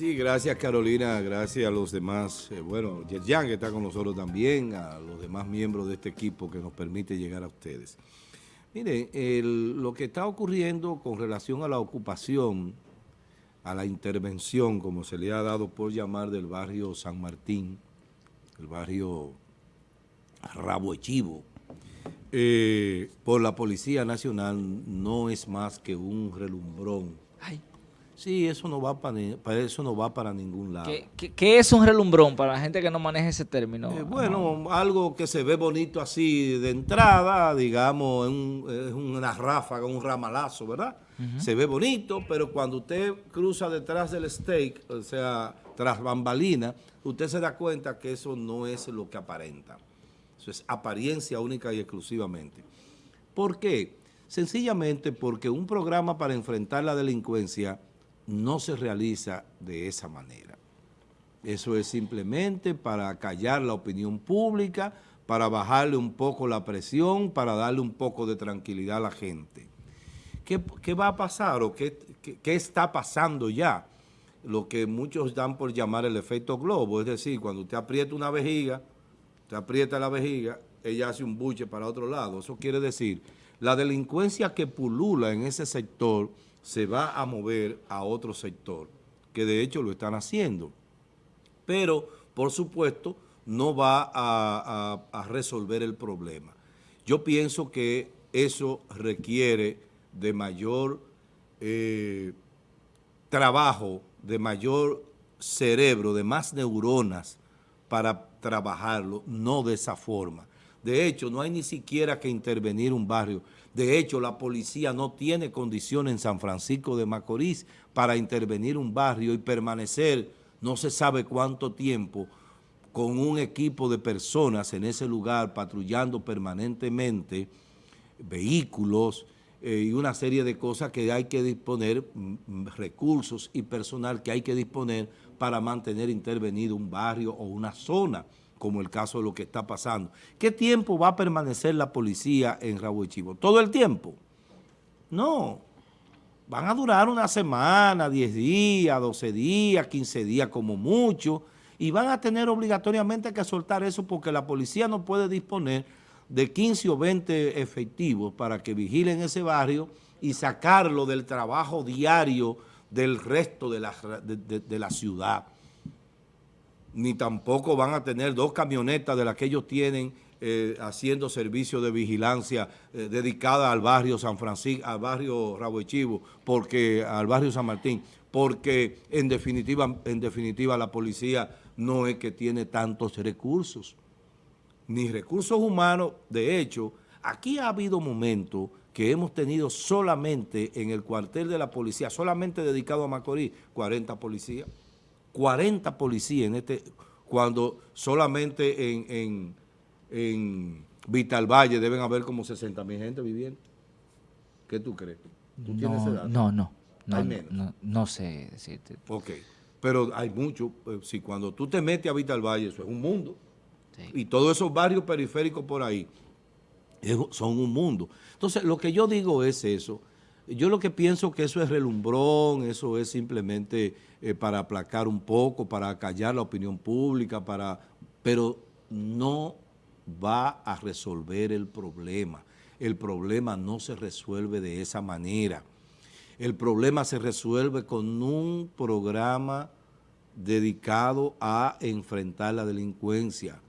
Sí, gracias Carolina, gracias a los demás, eh, bueno, Yerjan que está con nosotros también, a los demás miembros de este equipo que nos permite llegar a ustedes. Miren, lo que está ocurriendo con relación a la ocupación, a la intervención, como se le ha dado por llamar del barrio San Martín, el barrio Rabo Echivo, eh, por la Policía Nacional no es más que un relumbrón Sí, eso no va para, eso no va para ningún lado. ¿Qué, es un relumbrón para la gente que no maneja ese término? Eh, bueno, algo que se ve bonito así de entrada, digamos, es una ráfaga, un ramalazo, ¿verdad? Se ve bonito, pero cuando usted cruza detrás del steak, o sea, tras bambalina, usted se da cuenta que eso no es lo que aparenta. Eso es apariencia única y exclusivamente. ¿Por qué? Sencillamente porque un programa para enfrentar la delincuencia no se realiza de esa manera. Eso es simplemente para callar la opinión pública, para bajarle un poco la presión, para darle un poco de tranquilidad a la gente. ¿Qué, va a pasar o qué, está pasando ya? Lo que muchos dan por llamar el efecto globo, es decir, cuando usted aprieta una vejiga, usted aprieta la vejiga, ella hace un buche para otro lado. Eso quiere decir, la delincuencia que pulula en ese sector se va a mover a otro sector, que de hecho lo están haciendo. Pero, por supuesto, no va a, resolver el problema. Yo pienso que eso requiere de mayor eh, trabajo, de mayor cerebro, de más neuronas para trabajarlo, no de esa forma. De hecho, no hay ni siquiera que intervenir un barrio. De hecho, la policía no tiene condiciones en San Francisco de Macorís para intervenir un barrio y permanecer no se sabe cuánto tiempo con un equipo de personas en ese lugar patrullando permanentemente vehículos eh, y una serie de cosas que hay que disponer, mm, mm, recursos y personal que hay que disponer para mantener intervenido un barrio o una zona como el caso de lo que está pasando. ¿Qué tiempo va a permanecer la policía en Rabo Chivo? ¿Todo el tiempo? No. Van a durar una semana, 10 días, 12 días, 15 días como mucho, y van a tener obligatoriamente que soltar eso porque la policía no puede disponer de 15 o 20 efectivos para que vigilen ese barrio y sacarlo del trabajo diario del resto de la, de la ciudad ni tampoco van a tener dos camionetas de las que ellos tienen eh, haciendo servicio de vigilancia eh, dedicada al barrio San Francisco, al barrio Rabo Chivo, porque, al barrio San Martín, porque en definitiva, en definitiva la policía no es que tiene tantos recursos, ni recursos humanos. De hecho, aquí ha habido momentos que hemos tenido solamente en el cuartel de la policía, solamente dedicado a Macorís, 40 policías. 40 policías en este, cuando solamente en, en, en Vital Valle deben haber como 60 mil gente viviendo. ¿Qué tú crees? ¿Tú no, no, no, no, no, sé decirte. Ok, pero hay mucho, eh, si cuando tú te metes a Vital Valle, eso es un mundo. Y todos esos barrios periféricos por ahí son un mundo. Entonces, lo que yo digo es eso, yo lo que pienso que eso es relumbrón, eso es simplemente eh, para aplacar un poco, para callar la opinión pública, para, pero no va a resolver el problema. El problema no se resuelve de esa manera. El problema se resuelve con un programa dedicado a enfrentar la delincuencia.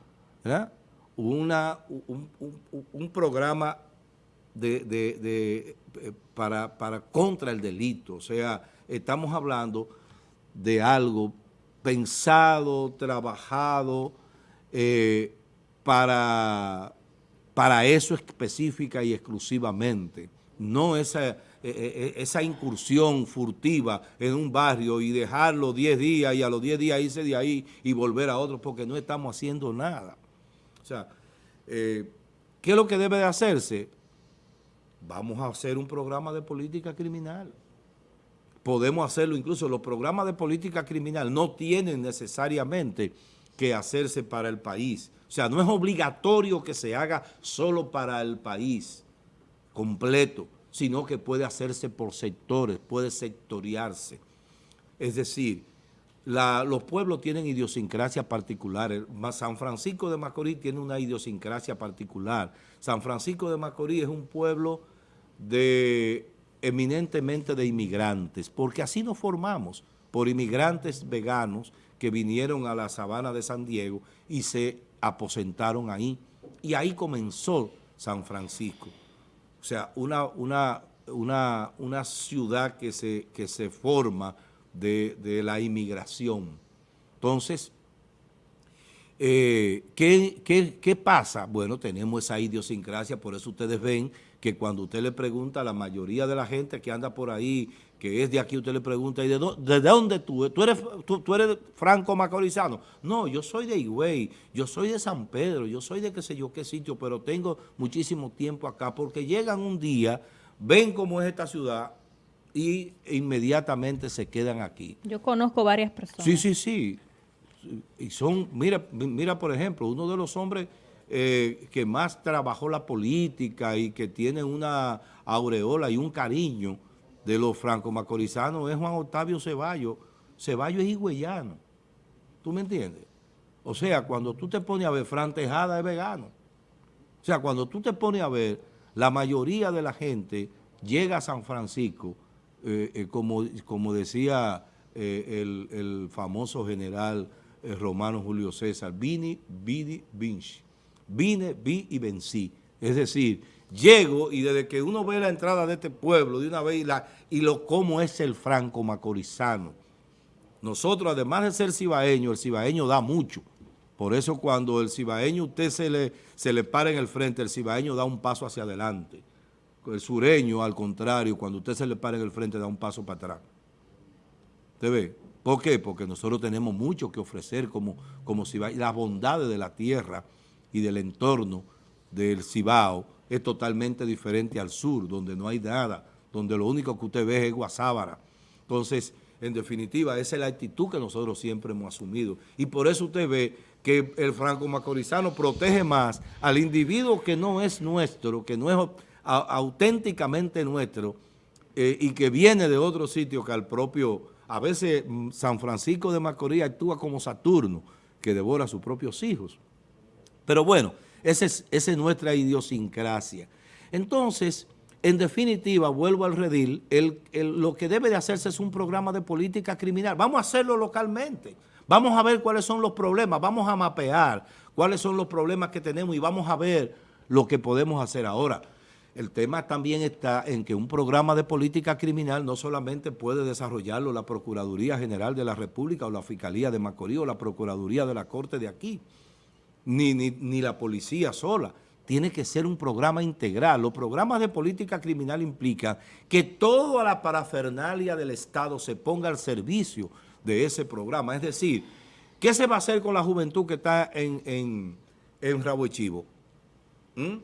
Una, un, un programa de, eh, para, para contra el delito. O sea, estamos hablando de algo pensado, trabajado eh, para, para eso específica y exclusivamente. No esa, eh, esa incursión furtiva en un barrio y dejarlo 10 días y a los 10 días irse de ahí y volver a otro porque no estamos haciendo nada. O sea, ¿qué es lo que debe de hacerse? Vamos a hacer un programa de política criminal. Podemos hacerlo, incluso los programas de política criminal no tienen necesariamente que hacerse para el país. O sea, no es obligatorio que se haga solo para el país completo, sino que puede hacerse por sectores, puede sectoriarse. Es decir, los pueblos tienen idiosincrasia particulares. San Francisco de Macorís tiene una idiosincrasia particular. San Francisco de Macorís es un pueblo de eminentemente de inmigrantes, porque así nos formamos, por inmigrantes veganos que vinieron a la sabana de San Diego y se aposentaron ahí. Y ahí comenzó San Francisco. O sea, una, una, una, una ciudad que se, que se forma de, la inmigración. Entonces, eh, ¿qué, qué, pasa? Bueno, tenemos esa idiosincrasia, por eso ustedes ven que cuando usted le pregunta a la mayoría de la gente que anda por ahí, que es de aquí, usted le pregunta, ¿y de, dónde, de dónde tú? ¿Tú eres, tú, eres franco macorizano? No, yo soy de Higüey, yo soy de San Pedro, yo soy de qué sé yo qué sitio, pero tengo muchísimo tiempo acá, porque llegan un día, ven cómo es esta ciudad, y inmediatamente se quedan aquí. Yo conozco varias personas. Sí, sí, sí. Y son, mira, mira por ejemplo, uno de los hombres eh, que más trabajó la política y que tiene una aureola y un cariño de los franco-macorizanos es Juan Octavio Ceballos. Ceballos es higüeyano. ¿Tú me entiendes? O sea, cuando tú te pones a ver, Fran Tejada es vegano. O sea, cuando tú te pones a ver, la mayoría de la gente llega a San Francisco eh, eh, como, como decía eh, el, famoso general romano Julio César, vini, vidi, vinci. Vine, vi y vencí. Es decir, llego y desde que uno ve la entrada de este pueblo, de una vez, y, lo cómo es el franco macorizano. Nosotros, además de ser cibaeño, el cibaeño da mucho. Por eso cuando el cibaeño usted se le, se le para en el frente, el cibaeño da un paso hacia adelante. El sureño, al contrario, cuando usted se le para en el frente, da un paso para atrás. ¿Usted ve? ¿Por qué? Porque nosotros tenemos mucho que ofrecer como, como Cibao. Las bondades de la tierra y del entorno del Cibao es totalmente diferente al sur, donde no hay nada, donde lo único que usted ve es guasábara. Entonces, en definitiva, esa es la actitud que nosotros siempre hemos asumido. Y por eso usted ve que el franco-macorizano protege más al individuo que no es nuestro, que no es auténticamente nuestro eh, y que viene de otro sitio que al propio, a veces mm, San Francisco de Macorís actúa como Saturno, que devora a sus propios hijos. Pero bueno, esa es, nuestra idiosincrasia. Entonces, en definitiva, vuelvo al redil, lo que debe de hacerse es un programa de política criminal. Vamos a hacerlo localmente. Vamos a ver cuáles son los problemas, vamos a mapear cuáles son los problemas que tenemos y vamos a ver lo que podemos hacer ahora. El tema también está en que un programa de política criminal no solamente puede desarrollarlo la Procuraduría General de la República o la Fiscalía de Macorís o la Procuraduría de la Corte de aquí, ni, ni, ni la policía sola. Tiene que ser un programa integral. Los programas de política criminal implican que toda la parafernalia del Estado se ponga al servicio de ese programa. Es decir, ¿qué se va a hacer con la juventud que está en, en, en Rabo Chivo? ¿Mm?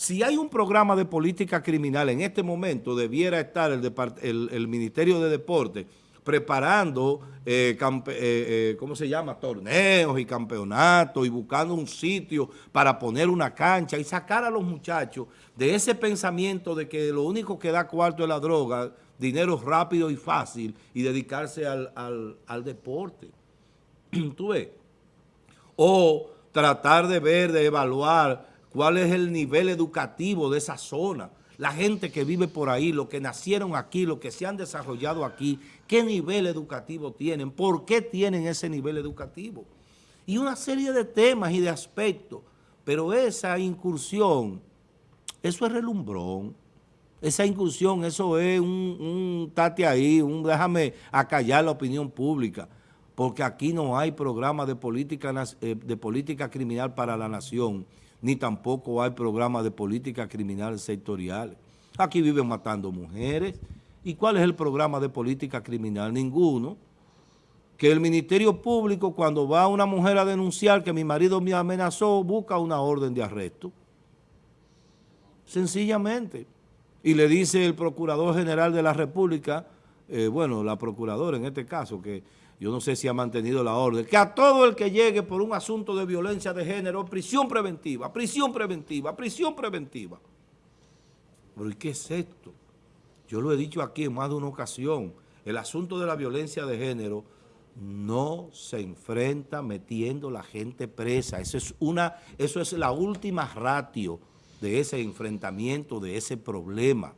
Si hay un programa de política criminal en este momento, debiera estar el, Ministerio de Deporte preparando, eh, eh, eh, ¿cómo se llama?, torneos y campeonatos y buscando un sitio para poner una cancha y sacar a los muchachos de ese pensamiento de que lo único que da cuarto es la droga, dinero rápido y fácil y dedicarse al, al deporte. ¿Tú ves? O tratar de ver, de evaluar cuál es el nivel educativo de esa zona, la gente que vive por ahí, los que nacieron aquí, los que se han desarrollado aquí, qué nivel educativo tienen, por qué tienen ese nivel educativo. Y una serie de temas y de aspectos, pero esa incursión, eso es relumbrón. Esa incursión, eso es un, tate ahí, un déjame acallar la opinión pública, porque aquí no hay programa de política, eh, de política criminal para la nación ni tampoco hay programas de política criminal sectoriales. Aquí viven matando mujeres. ¿Y cuál es el programa de política criminal? Ninguno. Que el Ministerio Público, cuando va una mujer a denunciar que mi marido me amenazó, busca una orden de arresto. Sencillamente. Y le dice el Procurador General de la República, eh, bueno, la Procuradora en este caso, que yo no sé si ha mantenido la orden, que a todo el que llegue por un asunto de violencia de género, prisión preventiva, prisión preventiva, prisión preventiva. Pero ¿y qué es esto? Yo lo he dicho aquí en más de una ocasión, el asunto de la violencia de género no se enfrenta metiendo la gente presa. Eso es, una, eso es la última ratio de ese enfrentamiento, de ese problema.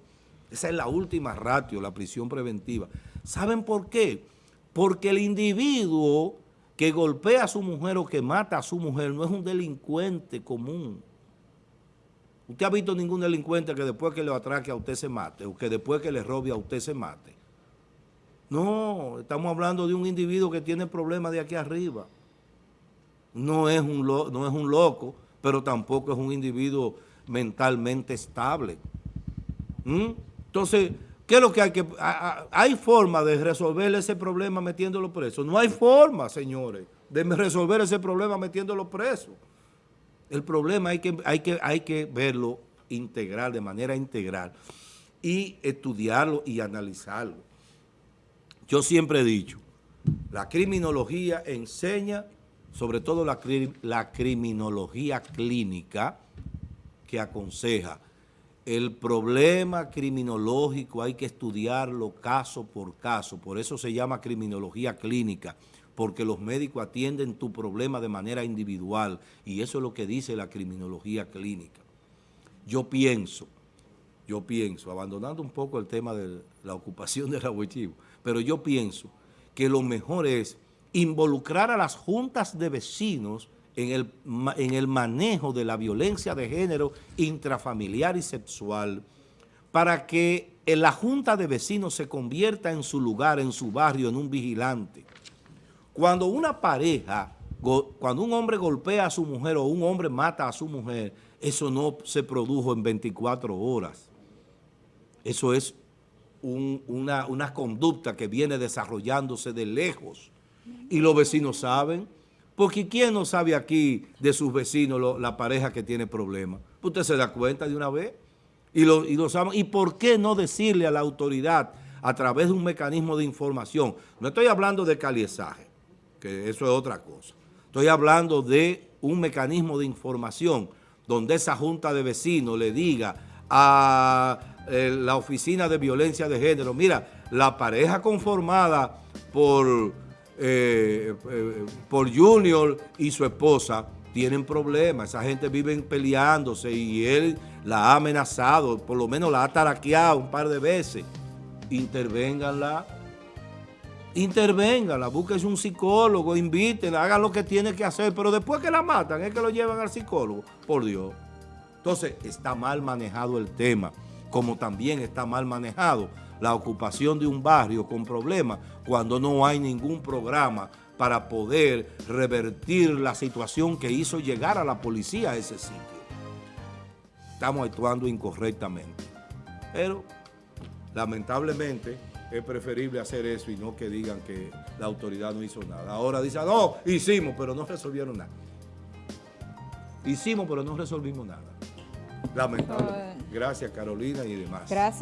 Esa es la última ratio, la prisión preventiva. ¿Saben por qué? Porque el individuo que golpea a su mujer o que mata a su mujer no es un delincuente común. ¿Usted ha visto ningún delincuente que después que le atraque a usted se mate o que después que le robe a usted se mate? No, estamos hablando de un individuo que tiene problemas de aquí arriba. No es un, no es un loco, pero tampoco es un individuo mentalmente estable. ¿Mm? Entonces, ¿qué es lo que hay que...? ¿Hay forma de resolver ese problema metiéndolo preso? No hay forma, señores, de resolver ese problema metiéndolo preso. El problema hay que, hay que, hay que verlo integral, de manera integral, y estudiarlo y analizarlo. Yo siempre he dicho, la criminología enseña, sobre todo la, la criminología clínica, que aconseja el problema criminológico hay que estudiarlo caso por caso, por eso se llama criminología clínica, porque los médicos atienden tu problema de manera individual y eso es lo que dice la criminología clínica. Yo pienso, yo pienso, abandonando un poco el tema de la ocupación del abuchivo, pero yo pienso que lo mejor es involucrar a las juntas de vecinos en el, en el manejo de la violencia de género intrafamiliar y sexual para que la junta de vecinos se convierta en su lugar, en su barrio, en un vigilante. Cuando una pareja, cuando un hombre golpea a su mujer o un hombre mata a su mujer, eso no se produjo en 24 horas. Eso es una, una conducta que viene desarrollándose de lejos. Y los vecinos saben, porque ¿quién no sabe aquí de sus vecinos la pareja que tiene problemas? Usted se da cuenta de una vez y lo, y sabe. ¿Y por qué no decirle a la autoridad a través de un mecanismo de información? No estoy hablando de caliezaje, que eso es otra cosa. Estoy hablando de un mecanismo de información donde esa junta de vecinos le diga a eh, la oficina de violencia de género, mira, la pareja conformada por eh, eh, por Junior y su esposa tienen problemas, esa gente vive peleándose y él la ha amenazado, por lo menos la ha taraqueado un par de veces. Intervénganla, intervénganla, búsquese un psicólogo, invítenla, hagan lo que tiene que hacer, pero después que la matan es que lo llevan al psicólogo, por Dios. Entonces está mal manejado el tema, como también está mal manejado la ocupación de un barrio con problemas cuando no hay ningún programa para poder revertir la situación que hizo llegar a la policía a ese sitio. Estamos actuando incorrectamente. Pero, lamentablemente, es preferible hacer eso y no que digan que la autoridad no hizo nada. Ahora dicen, no, hicimos, pero no resolvieron nada. Hicimos, pero no resolvimos nada. Lamentable. Gracias, Carolina y demás. Gracias.